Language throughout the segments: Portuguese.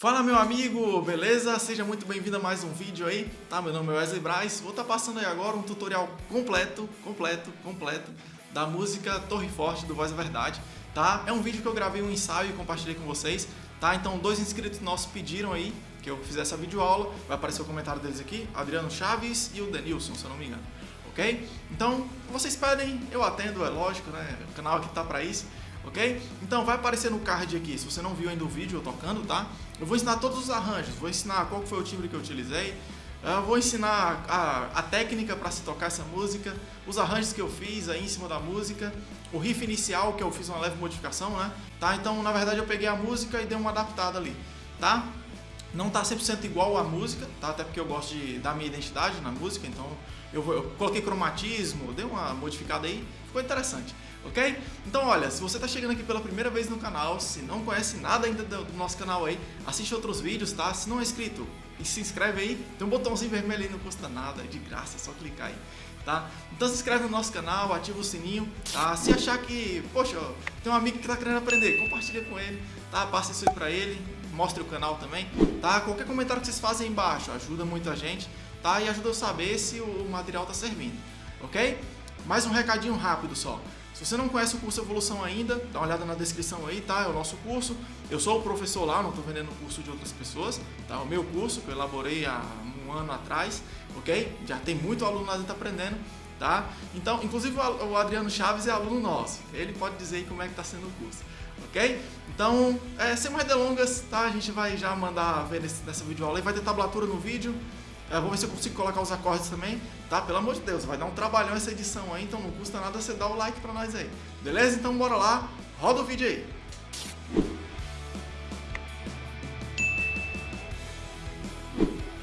Fala meu amigo, beleza? Seja muito bem-vindo a mais um vídeo aí, tá? Meu nome é Wesley Braz, vou estar tá passando aí agora um tutorial completo, completo, completo da música Torre Forte do Voz da Verdade, tá? É um vídeo que eu gravei um ensaio e compartilhei com vocês, tá? Então dois inscritos nossos pediram aí que eu fizesse a videoaula, vai aparecer o comentário deles aqui, Adriano Chaves e o Denilson, se eu não me engano, ok? Então, vocês pedem, eu atendo, é lógico, né? O canal aqui tá pra isso ok? Então vai aparecer no card aqui, se você não viu ainda o vídeo eu tocando, tá? Eu vou ensinar todos os arranjos, vou ensinar qual foi o timbre que eu utilizei, eu vou ensinar a, a técnica para se tocar essa música, os arranjos que eu fiz aí em cima da música, o riff inicial que eu fiz uma leve modificação, né? Tá? Então na verdade eu peguei a música e dei uma adaptada ali, tá? Não tá 100% igual à música, tá? Até porque eu gosto de dar minha identidade na música, então eu, eu coloquei cromatismo, dei uma modificada aí, ficou interessante ok? Então olha, se você está chegando aqui pela primeira vez no canal, se não conhece nada ainda do nosso canal aí, assiste outros vídeos, tá? Se não é inscrito, se inscreve aí, tem um botãozinho vermelho aí, não custa nada, é de graça, é só clicar aí, tá? Então se inscreve no nosso canal, ativa o sininho, tá? Se achar que, poxa, tem um amigo que está querendo aprender, compartilha com ele, tá? Passa isso aí pra ele, mostre o canal também, tá? Qualquer comentário que vocês fazem aí embaixo ajuda muita gente, tá? E ajuda eu a saber se o material está servindo, ok? Mais um recadinho rápido só. Se você não conhece o curso Evolução ainda, dá uma olhada na descrição aí, tá? É o nosso curso. Eu sou o professor lá, não estou vendendo o curso de outras pessoas, tá? O meu curso que eu elaborei há um ano atrás, ok? Já tem muito aluno lá dentro aprendendo, tá? Então, inclusive o Adriano Chaves é aluno nosso. Ele pode dizer aí como é que está sendo o curso, ok? Então, é, sem mais delongas, tá? A gente vai já mandar ver nessa videoaula aí. Vai ter tablatura no vídeo, eu vou ver se eu consigo colocar os acordes também, tá? Pelo amor de Deus, vai dar um trabalhão essa edição aí, então não custa nada você dar o like pra nós aí. Beleza? Então bora lá, roda o vídeo aí.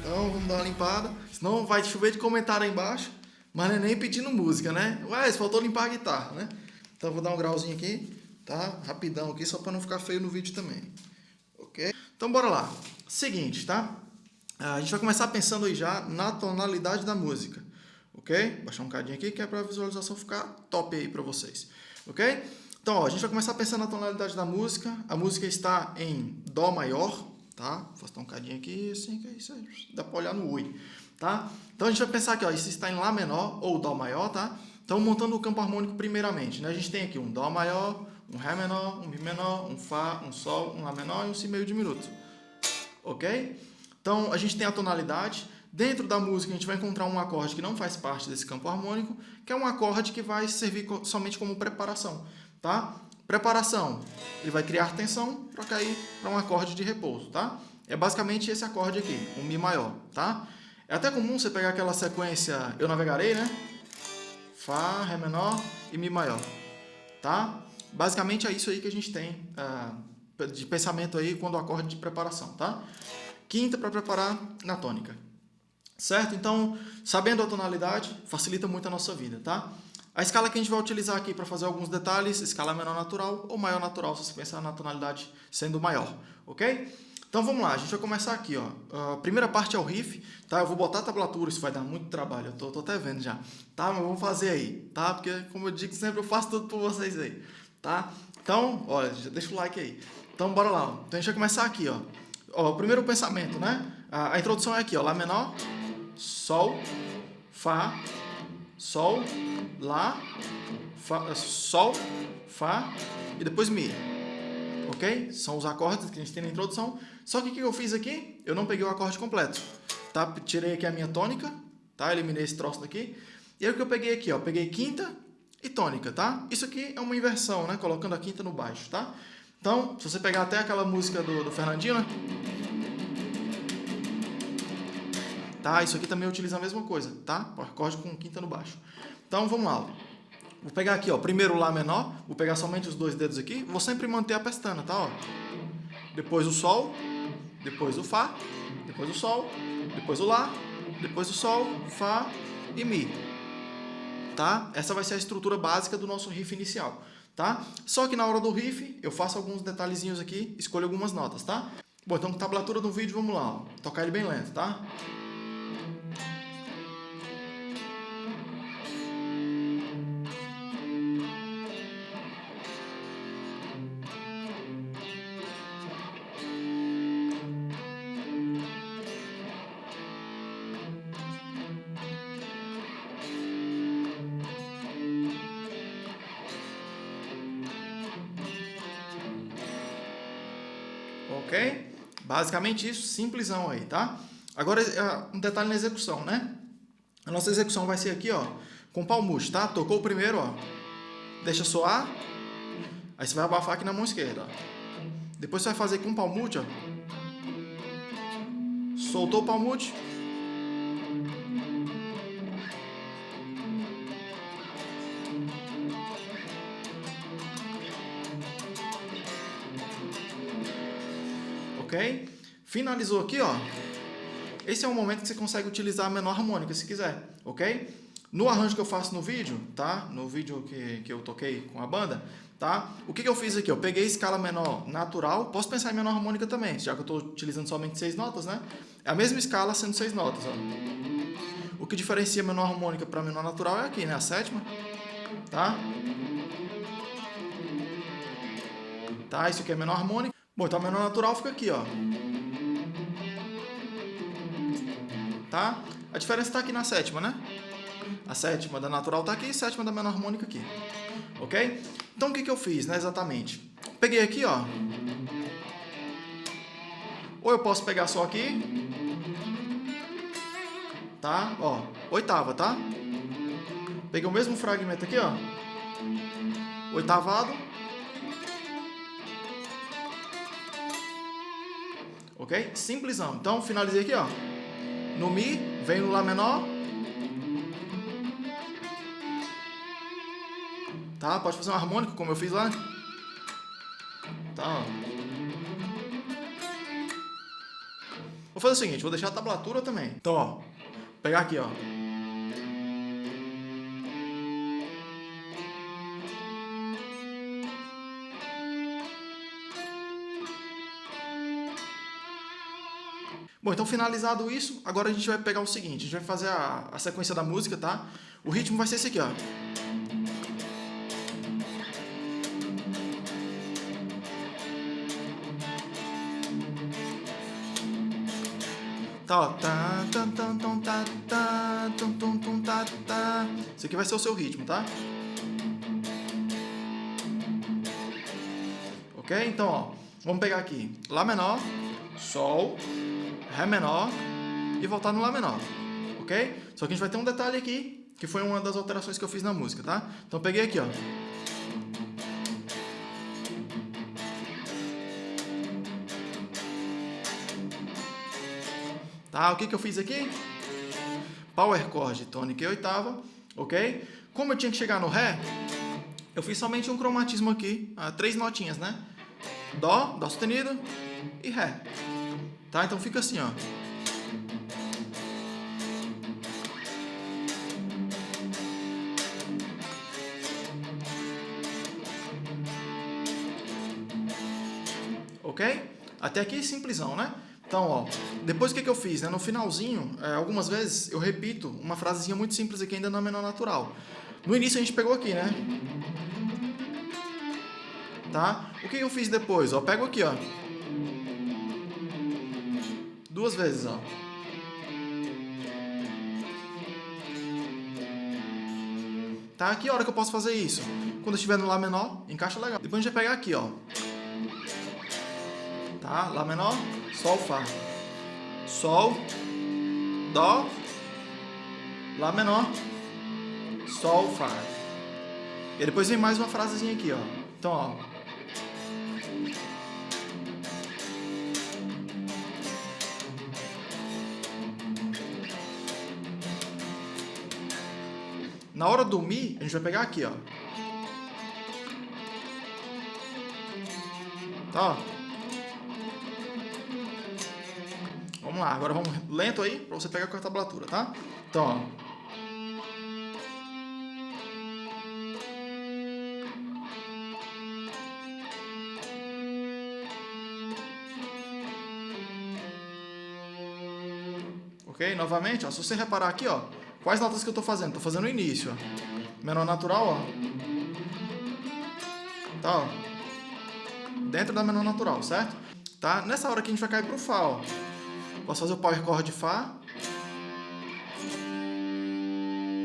Então vamos dar uma limpada, senão vai chover de comentário aí embaixo, mas não é nem pedindo música, né? Ué, faltou limpar a guitarra, né? Então vou dar um grauzinho aqui, tá? Rapidão aqui, só pra não ficar feio no vídeo também. Ok? Então bora lá. Seguinte, tá? A gente vai começar pensando aí já na tonalidade da música, ok? Baixar um cadinho aqui que é para a visualização ficar top aí para vocês, ok? Então, ó, a gente vai começar pensando na tonalidade da música. A música está em Dó maior, tá? Vou afastar um cadinho aqui, assim, que isso aí dá para olhar no Ui, tá? Então, a gente vai pensar aqui, ó, isso está em Lá menor ou Dó maior, tá? Então, montando o campo harmônico primeiramente, né? A gente tem aqui um Dó maior, um Ré menor, um Mi menor, um Fá, um Sol, um Lá menor e um Si meio diminuto, ok? Então, a gente tem a tonalidade. Dentro da música, a gente vai encontrar um acorde que não faz parte desse campo harmônico, que é um acorde que vai servir somente como preparação. Tá? Preparação, ele vai criar tensão para cair para um acorde de repouso. Tá? É basicamente esse acorde aqui, um Mi maior. Tá? É até comum você pegar aquela sequência Eu Navegarei, né? Fá, Ré menor e Mi maior. Tá? Basicamente é isso aí que a gente tem uh, de pensamento aí quando o acorde de preparação. Tá? Quinta para preparar na tônica. Certo? Então, sabendo a tonalidade, facilita muito a nossa vida, tá? A escala que a gente vai utilizar aqui para fazer alguns detalhes, escala menor natural ou maior natural, se você pensar na tonalidade sendo maior, ok? Então vamos lá, a gente vai começar aqui, ó. A primeira parte é o riff, tá? Eu vou botar a tablatura, isso vai dar muito trabalho, eu tô, tô até vendo já, tá? Mas vamos fazer aí, tá? Porque, como eu digo sempre, eu faço tudo por vocês aí, tá? Então, olha, deixa o like aí. Então, bora lá. Então a gente vai começar aqui, ó ó, o primeiro pensamento, né? A, a, introdução é aqui, ó, Lá menor, Sol, Fá, Sol, Lá, Fá, Sol, Fá e depois Mi. Ok? São os acordes que a gente tem na introdução. Só que o que eu fiz aqui? Eu não peguei o acorde completo. Tá? Tirei aqui a minha tônica, tá? Eliminei esse troço daqui. E aí o que eu peguei aqui, ó? Peguei quinta e tônica, tá? Isso aqui é uma inversão, né? Colocando a quinta no baixo, tá? Então, se você pegar até aquela música do, do Fernandinho, né? Tá? Isso aqui também utiliza a mesma coisa, tá? O acorde com quinta no baixo. Então, vamos lá. Vou pegar aqui, ó, primeiro Lá menor, vou pegar somente os dois dedos aqui, vou sempre manter a pestana, tá? Ó. Depois o Sol, depois o Fá, depois o Sol, depois o Lá, depois o Sol, Fá e Mi. Tá? Essa vai ser a estrutura básica do nosso riff inicial tá? Só que na hora do riff, eu faço alguns detalhezinhos aqui, escolho algumas notas, tá? Bom, então tablatura do vídeo, vamos lá, ó. Tocar ele bem lento, tá? Basicamente isso, simplesão aí, tá? Agora, é, um detalhe na execução, né? A nossa execução vai ser aqui, ó, com palmute, tá? Tocou o primeiro, ó. Deixa soar. Aí você vai abafar aqui na mão esquerda, ó. Depois você vai fazer com palmute, ó. Soltou o palmute. Finalizou aqui, ó. Esse é o momento que você consegue utilizar a menor harmônica, se quiser, ok? No arranjo que eu faço no vídeo, tá? No vídeo que, que eu toquei com a banda, tá? O que, que eu fiz aqui? Eu peguei escala menor natural, posso pensar em menor harmônica também, já que eu estou utilizando somente seis notas, né? É a mesma escala sendo seis notas, ó. O que diferencia menor harmônica para menor natural é aqui, né? A sétima, tá? Tá? Isso aqui é menor harmônica. Bom, então a menor natural fica aqui, ó. Tá? A diferença está aqui na sétima, né? A sétima da natural está aqui e a sétima da menor harmônica aqui. Ok? Então, o que, que eu fiz, né, exatamente? Peguei aqui, ó. Ou eu posso pegar só aqui. Tá? Ó, oitava, tá? Peguei o mesmo fragmento aqui, ó. Oitavado. Ok? Simplesão. Então, finalizei aqui, ó. No Mi, vem no Lá menor. Tá? Pode fazer um harmônico, como eu fiz lá. Tá, Vou fazer o seguinte, vou deixar a tablatura também. Então, ó, pegar aqui, ó. Bom, então finalizado isso, agora a gente vai pegar o seguinte, a gente vai fazer a, a sequência da música, tá? O ritmo vai ser esse aqui, ó. Tá, ó. Tá, tá, tá, tá, tá, tá, tá. tá, tá, tá isso aqui vai ser o seu ritmo, tá? Ok? Então, ó, vamos pegar aqui. Lá menor, Sol, Ré menor e voltar no Lá menor, ok? Só que a gente vai ter um detalhe aqui, que foi uma das alterações que eu fiz na música, tá? Então peguei aqui, ó. Tá, o que, que eu fiz aqui? Power chord, tônica e oitava, ok? Como eu tinha que chegar no Ré, eu fiz somente um cromatismo aqui, ah, três notinhas, né? Dó, Dó sustenido e Ré. Tá? Então fica assim, ó. Ok? Até aqui simplesão, né? Então, ó, depois o que, que eu fiz? Né? No finalzinho, é, algumas vezes eu repito uma frasezinha muito simples aqui ainda na menor natural. No início a gente pegou aqui, né? Tá? O que, que eu fiz depois? Ó, pego aqui, ó. Duas vezes, ó. Tá? Que hora que eu posso fazer isso? Quando estiver no Lá menor, encaixa legal. Depois a gente vai pegar aqui, ó. Tá? Lá menor, Sol, Fá. Sol, Dó, Lá menor, Sol, Fá. E depois vem mais uma frasezinha aqui, ó. Então, ó. Na hora do Mi, a gente vai pegar aqui, ó. Tá, Vamos lá, agora vamos lento aí, para você pegar com a tablatura, tá? Então, ó. Ok? Novamente, ó, se você reparar aqui, ó, Quais notas que eu estou fazendo? Estou fazendo o início, ó. Menor natural, ó. Tá, ó. Dentro da menor natural, certo? Tá? Nessa hora aqui a gente vai cair pro Fá, ó. Posso fazer o power chord de Fá.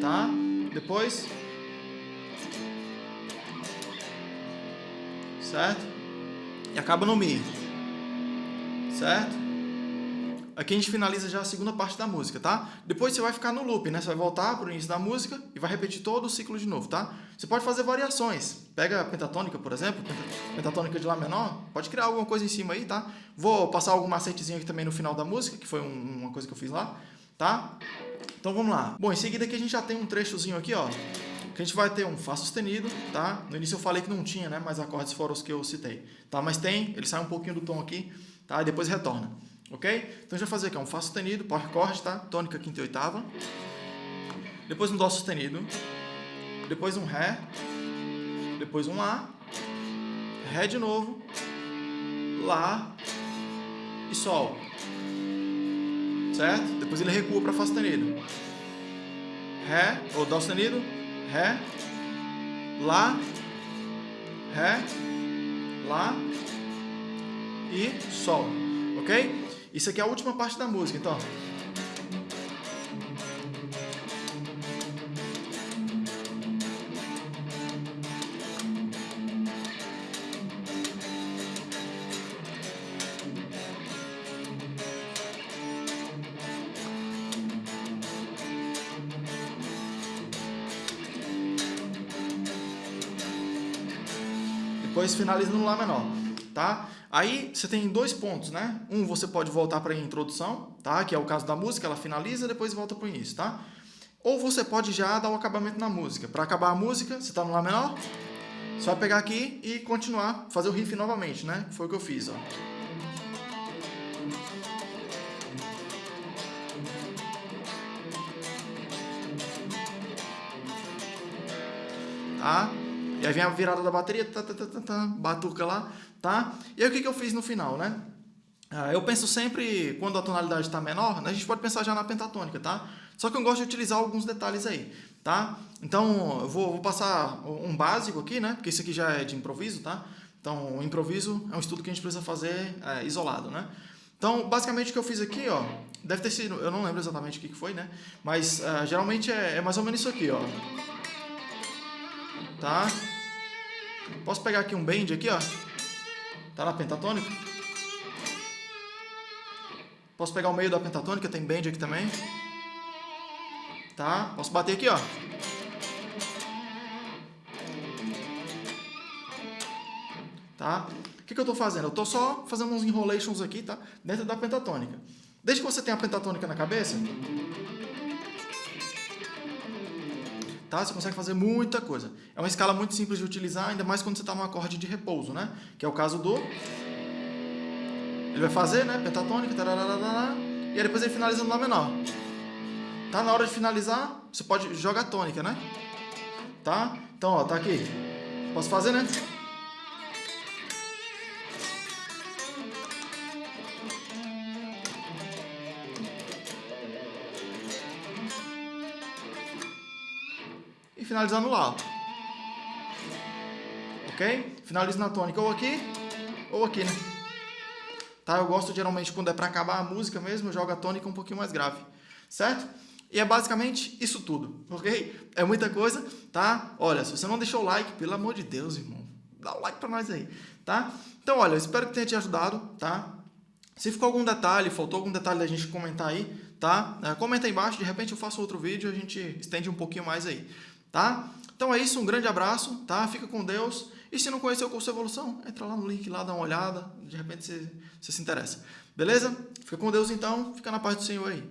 Tá? Depois... Certo? E acaba no Mi. certo? Aqui a gente finaliza já a segunda parte da música, tá? Depois você vai ficar no loop, né? Você vai voltar para o início da música e vai repetir todo o ciclo de novo, tá? Você pode fazer variações. Pega a pentatônica, por exemplo, pentatônica de Lá menor, pode criar alguma coisa em cima aí, tá? Vou passar algum macetezinho aqui também no final da música, que foi um, uma coisa que eu fiz lá, tá? Então vamos lá. Bom, em seguida aqui a gente já tem um trechozinho aqui, ó, que a gente vai ter um Fá sustenido, tá? No início eu falei que não tinha, né? Mas acordes foram os que eu citei, tá? Mas tem, ele sai um pouquinho do tom aqui, tá? E depois retorna. Ok? Então, a gente vai fazer aqui um Fá sustenido, power chord, tá? Tônica, quinta e oitava. Depois um Dó sustenido. Depois um Ré. Depois um Lá. Ré de novo. Lá. E Sol. Certo? Depois ele recua para Fá sustenido. Ré, ou Dó sustenido. Ré. Lá. Ré. Lá. E Sol. Ok? Isso aqui é a última parte da música, então. Depois finaliza no Lá menor, tá? Aí você tem dois pontos, né? Um, você pode voltar para a introdução, tá? Que é o caso da música, ela finaliza, depois volta para o início, tá? Ou você pode já dar o acabamento na música. Para acabar a música, você está no Lá menor, vai pegar aqui e continuar, fazer o riff novamente, né? Foi o que eu fiz, ó. Tá? E aí vem a virada da bateria, tá, tá, tá, tá, tá, batuca lá, tá? E aí o que, que eu fiz no final, né? Ah, eu penso sempre, quando a tonalidade está menor, né, a gente pode pensar já na pentatônica, tá? Só que eu gosto de utilizar alguns detalhes aí, tá? Então, eu vou, vou passar um básico aqui, né? Porque isso aqui já é de improviso, tá? Então, o improviso é um estudo que a gente precisa fazer é, isolado, né? Então, basicamente o que eu fiz aqui, ó, deve ter sido, eu não lembro exatamente o que foi, né? Mas uh, geralmente é, é mais ou menos isso aqui, ó tá? Posso pegar aqui um bend aqui, ó. Tá na pentatônica. Posso pegar o meio da pentatônica, tem bend aqui também. Tá? Posso bater aqui, ó. Tá? O que, que eu estou fazendo? Eu estou só fazendo uns enrolations aqui, tá? Dentro da pentatônica. Desde que você tenha a pentatônica na cabeça, tá? Você consegue fazer muita coisa. É uma escala muito simples de utilizar, ainda mais quando você está num acorde de repouso, né? Que é o caso do... Ele vai fazer, né? Pentatônica, tararara, e aí depois ele finaliza no Lá menor. Tá? Na hora de finalizar, você pode jogar tônica, né? Tá? Então, ó, tá aqui. Posso fazer, né? Finalizar no Lá. Ok? Finalizo na tônica ou aqui, ou aqui, né? Tá? Eu gosto geralmente quando é para acabar a música mesmo, eu jogo a tônica um pouquinho mais grave. Certo? E é basicamente isso tudo, ok? É muita coisa, tá? Olha, se você não deixou o like, pelo amor de Deus, irmão, dá o like para nós aí, tá? Então, olha, eu espero que tenha te ajudado, tá? Se ficou algum detalhe, faltou algum detalhe da gente comentar aí, tá? É, comenta aí embaixo, de repente eu faço outro vídeo, a gente estende um pouquinho mais aí tá? Então é isso, um grande abraço, tá? Fica com Deus. E se não conheceu o curso evolução, entra lá no link lá, dá uma olhada, de repente você, você se interessa. Beleza? Fica com Deus então, fica na paz do Senhor aí.